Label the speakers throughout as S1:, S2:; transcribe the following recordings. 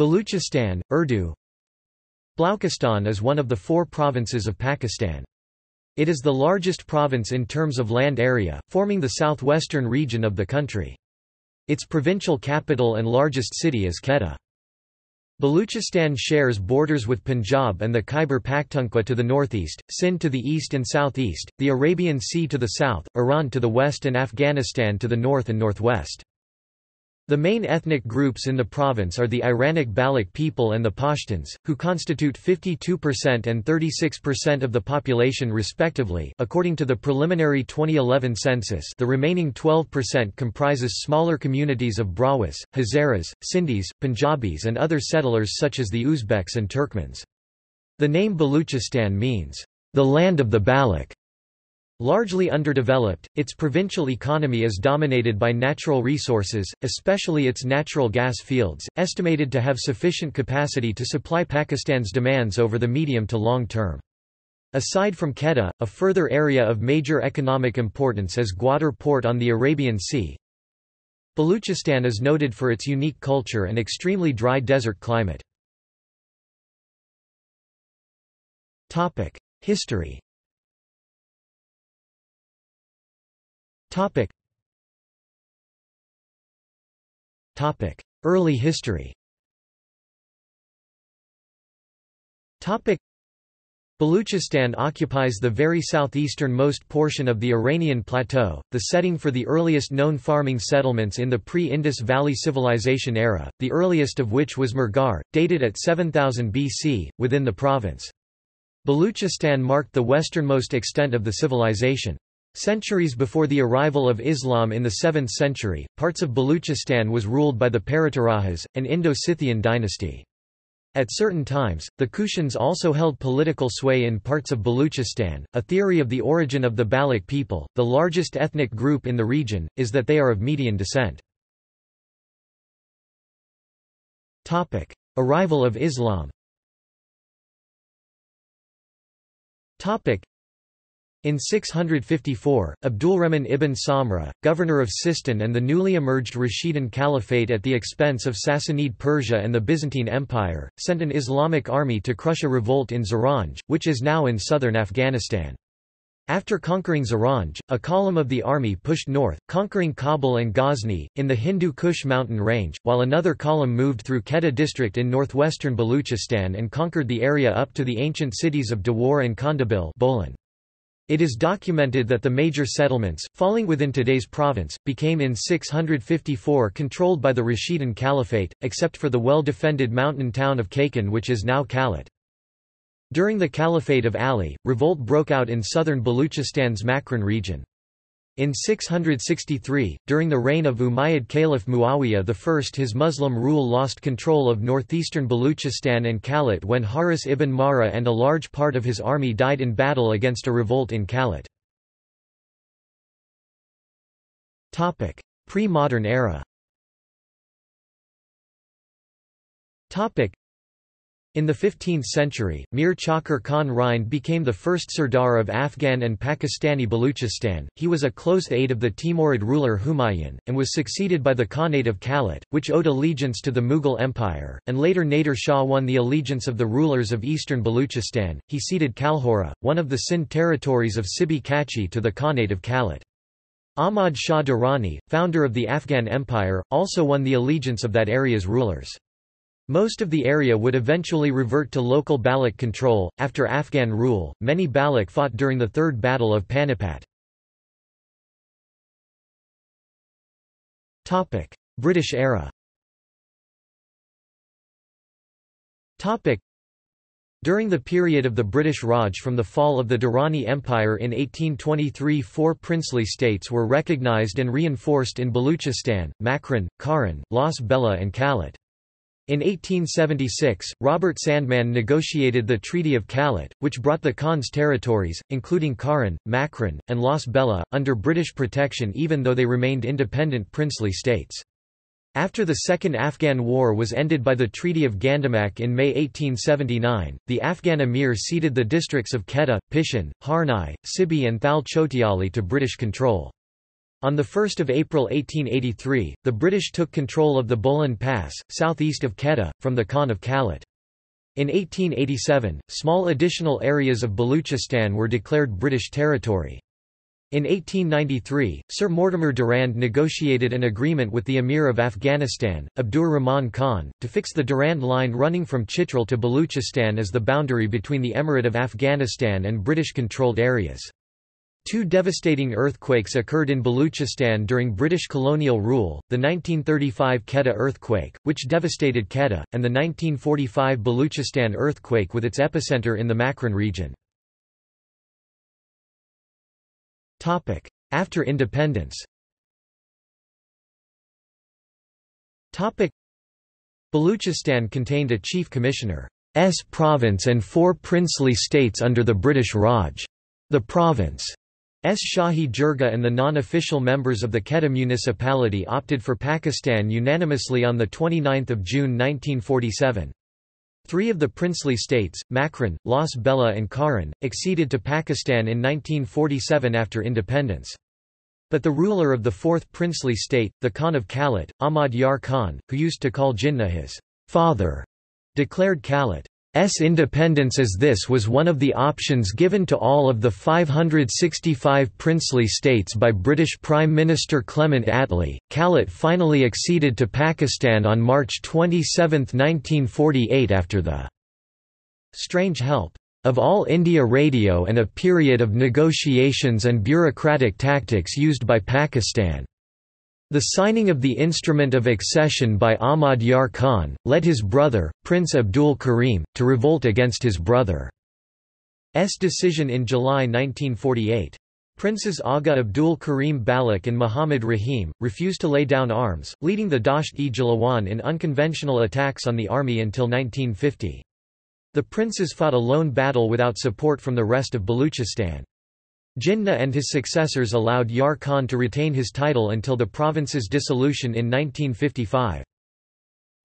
S1: Baluchistan, Urdu Balochistan is one of the four provinces of Pakistan. It is the largest province in terms of land area, forming the southwestern region of the country. Its provincial capital and largest city is Quetta. Baluchistan shares borders with Punjab and the Khyber Pakhtunkhwa to the northeast, Sindh to the east and southeast, the Arabian Sea to the south, Iran to the west and Afghanistan to the north and northwest. The main ethnic groups in the province are the Iranic Baloch people and the Pashtuns, who constitute 52% and 36% of the population respectively according to the preliminary 2011 census the remaining 12% comprises smaller communities of Brahuis, Hazaras, Sindhis, Punjabis and other settlers such as the Uzbeks and Turkmens. The name Baluchistan means, the land of the Baloch. Largely underdeveloped, its provincial economy is dominated by natural resources, especially its natural gas fields, estimated to have sufficient capacity to supply Pakistan's demands over the medium to long term. Aside from Quetta, a further area of major economic importance is Gwadar port on the Arabian Sea. Baluchistan is noted for its unique culture and extremely dry desert climate. History Topic. Topic. Early history Topic. Baluchistan occupies the very southeastern-most portion of the Iranian plateau, the setting for the earliest known farming settlements in the pre-Indus Valley Civilization era, the earliest of which was Mehrgarh, dated at 7000 BC, within the province. Baluchistan marked the westernmost extent of the civilization. Centuries before the arrival of Islam in the 7th century, parts of Baluchistan was ruled by the Paratarahas, an Indo-Scythian dynasty. At certain times, the Kushans also held political sway in parts of Baluchistan. A theory of the origin of the Baloch people, the largest ethnic group in the region, is that they are of Median descent. Topic: Arrival of Islam. Topic: in 654, Abdulrahman ibn Samra, governor of Sistan and the newly emerged Rashidun Caliphate at the expense of Sassanid Persia and the Byzantine Empire, sent an Islamic army to crush a revolt in Zaranj, which is now in southern Afghanistan. After conquering Zaranj, a column of the army pushed north, conquering Kabul and Ghazni, in the Hindu Kush mountain range, while another column moved through Quetta district in northwestern Baluchistan and conquered the area up to the ancient cities of Dawar and Kandabil Bolan. It is documented that the major settlements, falling within today's province, became in 654 controlled by the Rashidun Caliphate, except for the well-defended mountain town of Kakan which is now Kalat. During the Caliphate of Ali, revolt broke out in southern Baluchistan's Makran region. In 663, during the reign of Umayyad Caliph Muawiyah I his Muslim rule lost control of northeastern Baluchistan and Kalat when Haris ibn Mara and a large part of his army died in battle against a revolt in Kalat. Pre-modern era in the 15th century, Mir Chakar Khan Rind became the first Sardar of Afghan and Pakistani Baluchistan. He was a close aide of the Timurid ruler Humayun, and was succeeded by the Khanate of Kalat, which owed allegiance to the Mughal Empire, and later Nader Shah won the allegiance of the rulers of eastern Baluchistan. He ceded Kalhora, one of the Sindh territories of Sibi Kachi to the Khanate of Kalat. Ahmad Shah Durrani, founder of the Afghan Empire, also won the allegiance of that area's rulers. Most of the area would eventually revert to local Baloch control. After Afghan rule, many Baloch fought during the Third Battle of Panipat. British era. During the period of the British Raj from the fall of the Durrani Empire in 1823 four princely states were recognised and reinforced in Baluchistan, Makran, Kharan, Las Bela and Kalat. In 1876, Robert Sandeman negotiated the Treaty of Kalat, which brought the Khan's territories, including Kharan, Makran, and Las Bela, under British protection even though they remained independent princely states. After the Second Afghan War was ended by the Treaty of Gandamak in May 1879, the Afghan emir ceded the districts of Quetta, Pishin, Harnai, Sibi and Thal Chotiali to British control. On 1 April 1883, the British took control of the Bolan Pass, southeast of Quetta, from the Khan of Kalat. In 1887, small additional areas of Baluchistan were declared British territory. In 1893, Sir Mortimer Durand negotiated an agreement with the Emir of Afghanistan, Abdur Rahman Khan, to fix the Durand Line running from Chitral to Baluchistan as the boundary between the Emirate of Afghanistan and British-controlled areas. Two devastating earthquakes occurred in Baluchistan during British colonial rule, the 1935 Quetta earthquake, which devastated Quetta, and the 1945 Baluchistan earthquake with its epicenter in the Makran region. After independence Baluchistan contained a chief commissioner's province and four princely states under the British Raj. The province. Shahi Jirga and the non-official members of the Quetta municipality opted for Pakistan unanimously on 29 June 1947. Three of the princely states, Makran, Las Bela and Kharan, acceded to Pakistan in 1947 after independence. But the ruler of the fourth princely state, the Khan of Kalat, Ahmad Yar Khan, who used to call Jinnah his father, declared Kalat S independence as this was one of the options given to all of the 565 princely states by British Prime Minister Clement Attlee. Kalat finally acceded to Pakistan on March 27, 1948 after the strange help of All India Radio and a period of negotiations and bureaucratic tactics used by Pakistan. The signing of the instrument of accession by Ahmad Yar Khan, led his brother, Prince Abdul Karim, to revolt against his brother's decision in July 1948. Princes Aga Abdul Karim Baloch and Muhammad Rahim, refused to lay down arms, leading the Dasht-e-Jalawin in unconventional attacks on the army until 1950. The princes fought a lone battle without support from the rest of Baluchistan. Jinnah and his successors allowed Yar Khan to retain his title until the province's dissolution in 1955.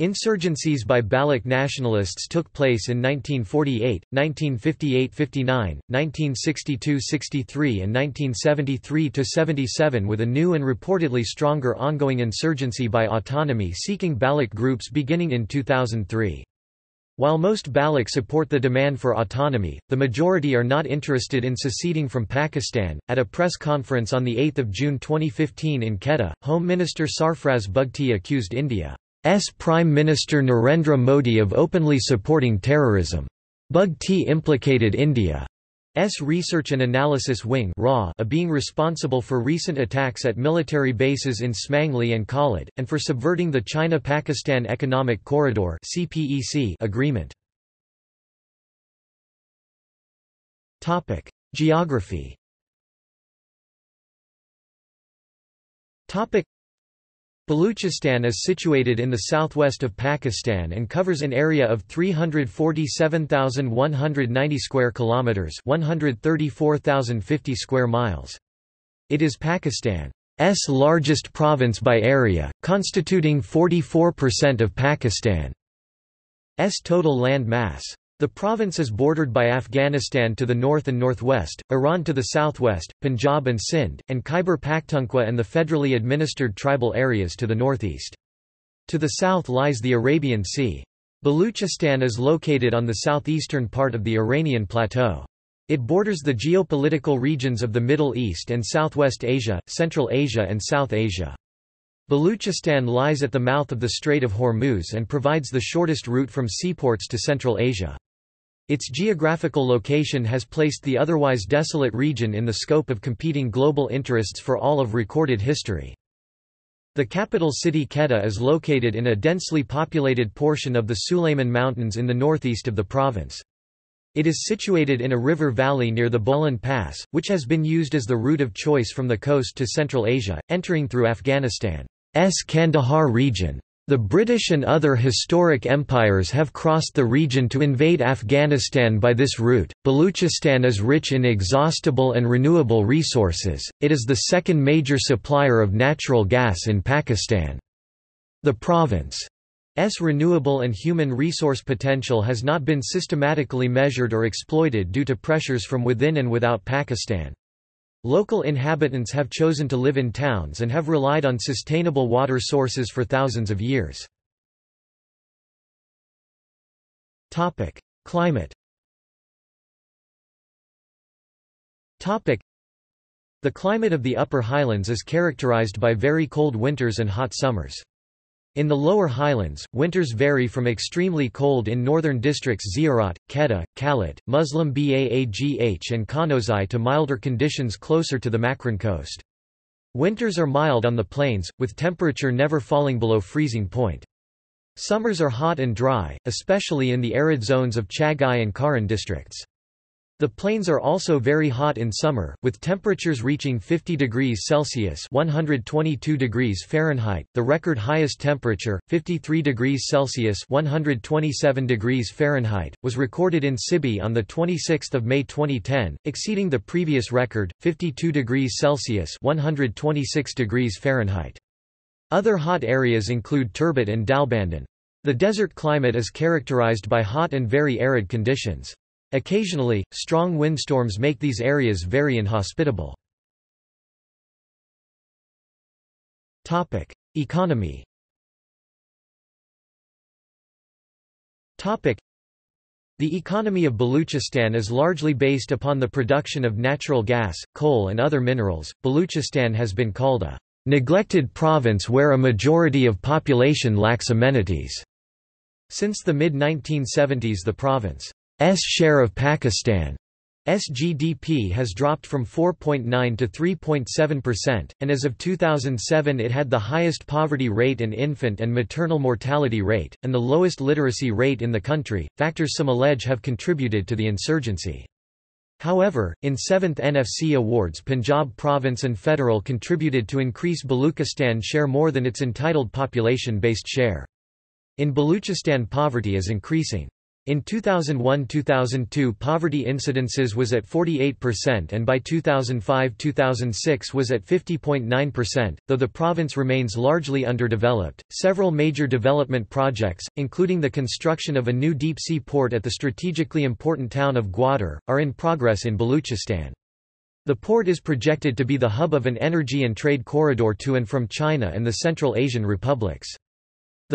S1: Insurgencies by Baloch nationalists took place in 1948, 1958–59, 1962–63 and 1973–77 with a new and reportedly stronger ongoing insurgency by autonomy-seeking Baloch groups beginning in 2003. While most Baloch support the demand for autonomy, the majority are not interested in seceding from Pakistan. At a press conference on 8 June 2015 in Quetta, Home Minister Sarfraz Bugti accused India's Prime Minister Narendra Modi of openly supporting terrorism. Bugti implicated India S Research and Analysis Wing of being responsible for recent attacks at military bases in Samungli and Khalid, and for subverting the China-Pakistan Economic Corridor agreement. Geography Baluchistan is situated in the southwest of Pakistan and covers an area of 347,190 square kilometers, 134,050 square miles. It is Pakistan's largest province by area, constituting 44% of Pakistan's total land mass. The province is bordered by Afghanistan to the north and northwest, Iran to the southwest, Punjab and Sindh, and Khyber Pakhtunkhwa and the federally administered tribal areas to the northeast. To the south lies the Arabian Sea. Baluchistan is located on the southeastern part of the Iranian Plateau. It borders the geopolitical regions of the Middle East and Southwest Asia, Central Asia and South Asia. Baluchistan lies at the mouth of the Strait of Hormuz and provides the shortest route from seaports to Central Asia. Its geographical location has placed the otherwise desolate region in the scope of competing global interests for all of recorded history. The capital city Quetta is located in a densely populated portion of the Sulayman Mountains in the northeast of the province. It is situated in a river valley near the Bolan Pass, which has been used as the route of choice from the coast to Central Asia, entering through Afghanistan. S. Kandahar region. The British and other historic empires have crossed the region to invade Afghanistan by this route. Baluchistan is rich in exhaustible and renewable resources, it is the second major supplier of natural gas in Pakistan. The province's renewable and human resource potential has not been systematically measured or exploited due to pressures from within and without Pakistan. Local inhabitants have chosen to live in towns and have relied on sustainable water sources for thousands of years. Topic: Climate Topic: The climate of the Upper Highlands is characterized by very cold winters and hot summers. In the lower highlands, winters vary from extremely cold in northern districts Ziarat, Kedah, Kalat, Muslim Bagh and Khanozai to milder conditions closer to the Makran coast. Winters are mild on the plains, with temperature never falling below freezing point. Summers are hot and dry, especially in the arid zones of Chagai and Kharan districts. The plains are also very hot in summer, with temperatures reaching 50 degrees Celsius (122 degrees Fahrenheit). The record highest temperature, 53 degrees Celsius (127 degrees Fahrenheit), was recorded in Sibi on the 26th of May 2010, exceeding the previous record, 52 degrees Celsius (126 degrees Fahrenheit). Other hot areas include Turbat and Dalbandin. The desert climate is characterized by hot and very arid conditions. Occasionally, strong windstorms make these areas very inhospitable. Economy the economy of Baluchistan is largely based upon the production of natural gas, coal and other minerals. Baluchistan has been called a neglected province where a majority of population lacks amenities. Since the mid-1970s the province share of Pakistan's GDP has dropped from 4.9 to 3.7%, and as of 2007 it had the highest poverty rate and infant and maternal mortality rate, and the lowest literacy rate in the country, factors some allege have contributed to the insurgency. However, in 7th NFC awards Punjab province and federal contributed to increase Baluchistan share more than its entitled population-based share. In Baluchistan poverty is increasing. In 2001–2002 poverty incidences was at 48% and by 2005–2006 was at 50.9%, though the province remains largely underdeveloped. Several major development projects, including the construction of a new deep-sea port at the strategically important town of Gwadar, are in progress in Baluchistan. The port is projected to be the hub of an energy and trade corridor to and from China and the Central Asian republics.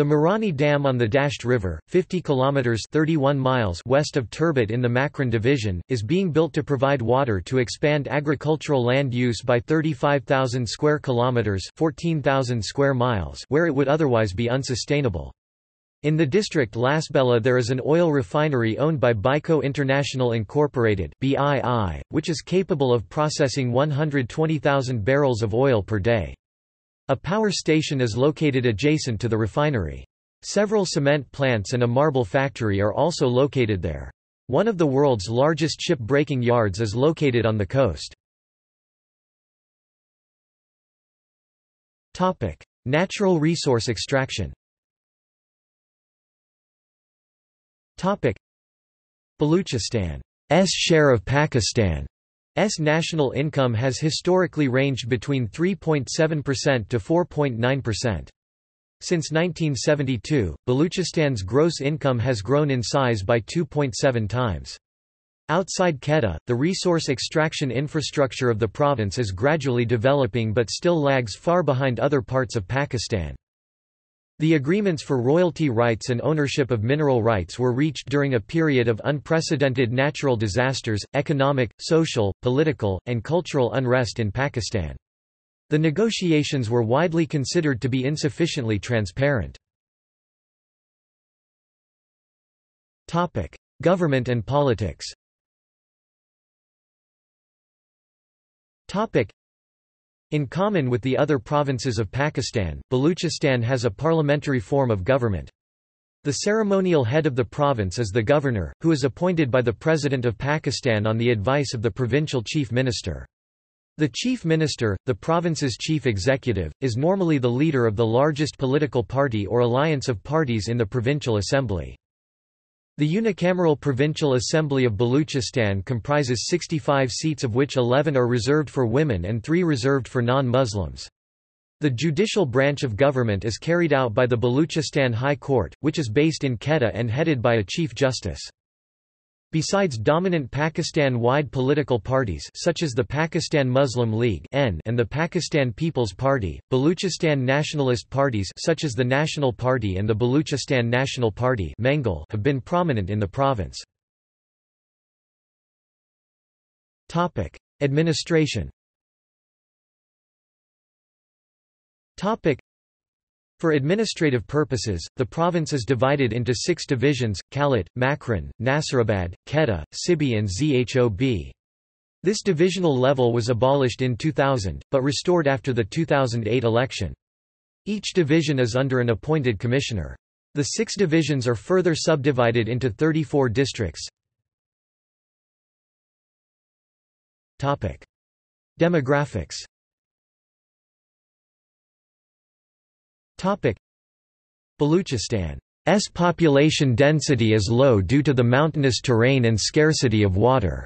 S1: The Mirani Dam on the Dasht River, 50 kilometers (31 miles) west of Turbat in the Makran division, is being built to provide water to expand agricultural land use by 35,000 square kilometers (14,000 square miles) where it would otherwise be unsustainable. In the district Lasbela there is an oil refinery owned by Byco International Incorporated (BII), which is capable of processing 120,000 barrels of oil per day. A power station is located adjacent to the refinery. Several cement plants and a marble factory are also located there. One of the world's largest ship-breaking yards is located on the coast. Topic: Natural resource extraction Topic: Baluchistan's share of Pakistan S national income has historically ranged between 3.7% to 4.9%. Since 1972, Baluchistan's gross income has grown in size by 2.7 times. Outside Quetta, the resource extraction infrastructure of the province is gradually developing but still lags far behind other parts of Pakistan. The agreements for royalty rights and ownership of mineral rights were reached during a period of unprecedented natural disasters, economic, social, political, and cultural unrest in Pakistan. The negotiations were widely considered to be insufficiently transparent. Government and politics in common with the other provinces of Pakistan, Baluchistan has a parliamentary form of government. The ceremonial head of the province is the governor, who is appointed by the President of Pakistan on the advice of the provincial chief minister. The chief minister, the province's chief executive, is normally the leader of the largest political party or alliance of parties in the provincial assembly. The unicameral Provincial Assembly of Baluchistan comprises 65 seats of which 11 are reserved for women and 3 reserved for non-Muslims. The judicial branch of government is carried out by the Baluchistan High Court, which is based in Quetta and headed by a Chief Justice. Besides dominant Pakistan-wide political parties such as the Pakistan Muslim League and the Pakistan People's Party, Baluchistan nationalist parties such as the National Party and the Baluchistan National Party have been prominent in the province. Administration for administrative purposes, the province is divided into six divisions, Kalat, Makran, Nasirabad, Quetta, Sibi and Zhob. This divisional level was abolished in 2000, but restored after the 2008 election. Each division is under an appointed commissioner. The six divisions are further subdivided into 34 districts. Demographics Baluchistan's population density is low due to the mountainous terrain and scarcity of water.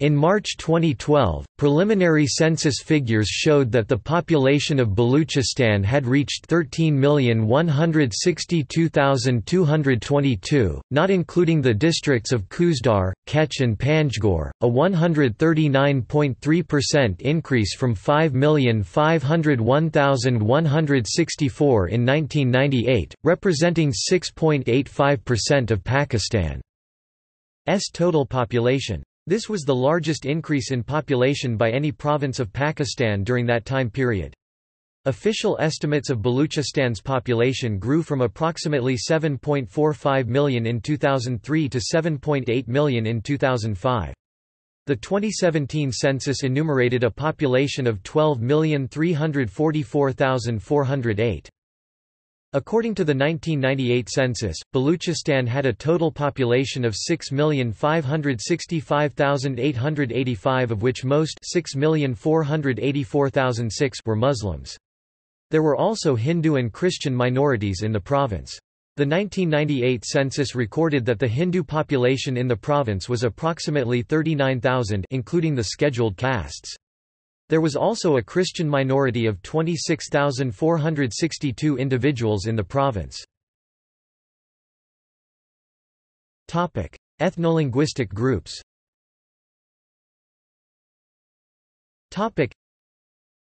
S1: In March 2012, preliminary census figures showed that the population of Baluchistan had reached 13,162,222, not including the districts of Khuzdar, Kech and Panjgur, a 139.3% increase from 5,501,164 in 1998, representing 6.85% of Pakistan's total population. This was the largest increase in population by any province of Pakistan during that time period. Official estimates of Baluchistan's population grew from approximately 7.45 million in 2003 to 7.8 million in 2005. The 2017 census enumerated a population of 12,344,408. According to the 1998 census, Baluchistan had a total population of 6,565,885 of which most 6,484,006 were Muslims. There were also Hindu and Christian minorities in the province. The 1998 census recorded that the Hindu population in the province was approximately 39,000 including the scheduled castes. There was also a Christian minority of 26,462 individuals in the province. Ethnolinguistic groups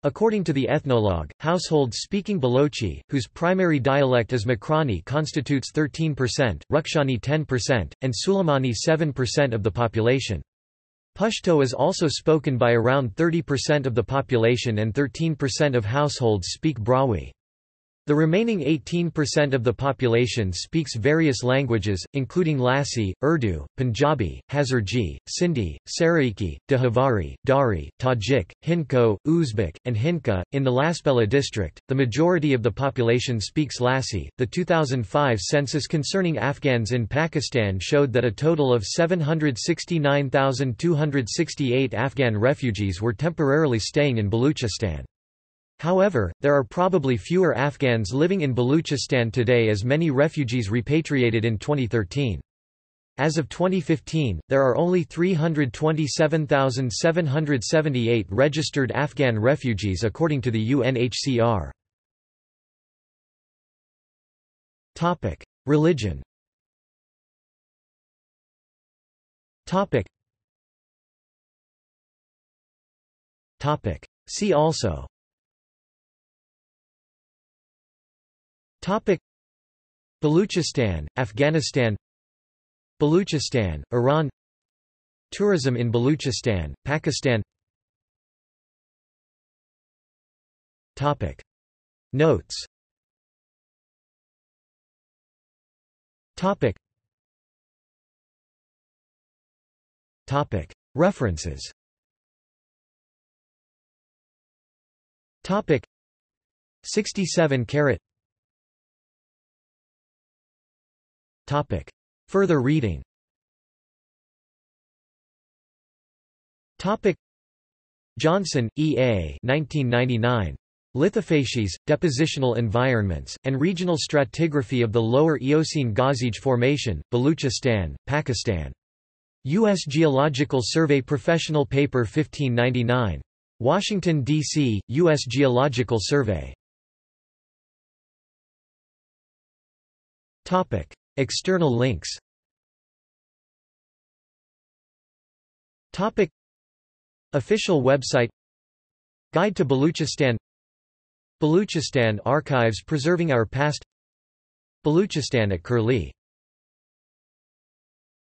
S1: According to the ethnologue, households speaking Balochi, whose primary dialect is Makrani constitutes 13%, Rakhshani 10%, and Suleimani 7% of the population. Pashto is also spoken by around 30% of the population and 13% of households speak Brahui. The remaining 18% of the population speaks various languages, including Lasi, Urdu, Punjabi, Hazaragi, Sindhi, Saraiki, Dehwari, Dari, Tajik, Hindko, Uzbek, and Hinka. In the Lasbela district, the majority of the population speaks Lasi. The 2005 census concerning Afghans in Pakistan showed that a total of 769,268 Afghan refugees were temporarily staying in Baluchistan. However, there are probably fewer Afghans living in Baluchistan today as many refugees repatriated in 2013. As of 2015, there are only 327,778 registered Afghan refugees according to the UNHCR. Topic: Religion. Topic. Topic: See also Topic. Baluchistan, Afghanistan Baluchistan, Iran Tourism in Baluchistan, Pakistan Topic. Notes Topic. Topic. References Topic. 67 carat Topic. Further reading Topic. Johnson, E. A. 1999. Lithofacies, Depositional Environments, and Regional Stratigraphy of the Lower Eocene Ghazij Formation, Baluchistan, Pakistan. U.S. Geological Survey Professional Paper 1599. Washington, D.C., U.S. Geological Survey. External links. Topic. Official website. Guide to Baluchistan. Baluchistan archives preserving our past. Baluchistan at Curlie.